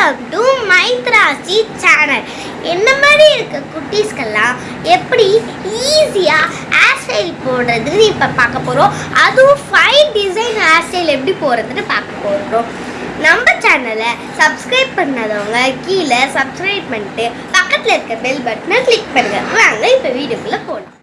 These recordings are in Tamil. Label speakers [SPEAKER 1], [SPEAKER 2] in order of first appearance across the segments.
[SPEAKER 1] வெல்கம் டு மைத்ராசி சேனல் என்ன மாதிரி இருக்க குட்டீஸ்க்கெல்லாம் எப்படி ஈஸியாக ஹேர் ஸ்டைல் போடுறதுன்னு இப்போ பார்க்க போகிறோம் அதுவும் ஃபைன் டிசைன் ஹேர் ஸ்டைல் எப்படி போடுறதுன்னு பார்க்க போகிறோம் நம்ம சேனலை சப்ஸ்கிரைப் பண்ணாதவங்க கீழே சப்ஸ்கிரைப் பண்ணிட்டு பக்கத்தில் இருக்க பெல் பட்டனை கிளிக் பண்ணுங்க. வாங்க இப்போ வீடியோக்குள்ளே போகலாம்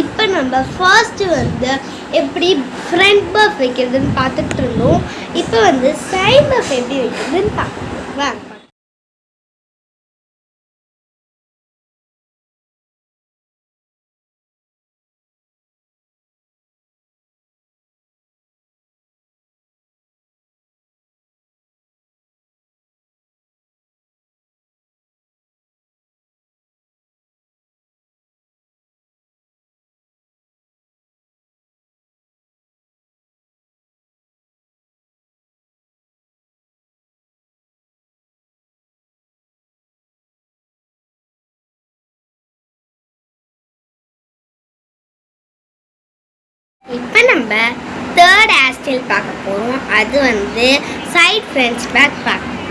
[SPEAKER 1] இப்போ நம்ம ஃபர்ஸ்ட்டு வந்து எப்படி ஃப்ரண்ட் பஃப் வைக்கிறதுன்னு பார்த்துட்டு இருந்தோம். இப்போ வந்து சைட் பஃப் எப்படி வைக்கிறதுன்னு பார்க்கணும் வாங்க. இப்போ நம்ம தேர்ட் ஆஸ்டில் பார்க்க போகிறோம் அது வந்து சைட் ஃப்ரெண்ட்ஸ் பேக் பார்க்க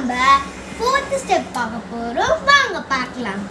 [SPEAKER 1] நம்ம ஃபோர்த் ஸ்டெப் பார்க்க போகிறோம் வாங்க பார்க்கலாம்.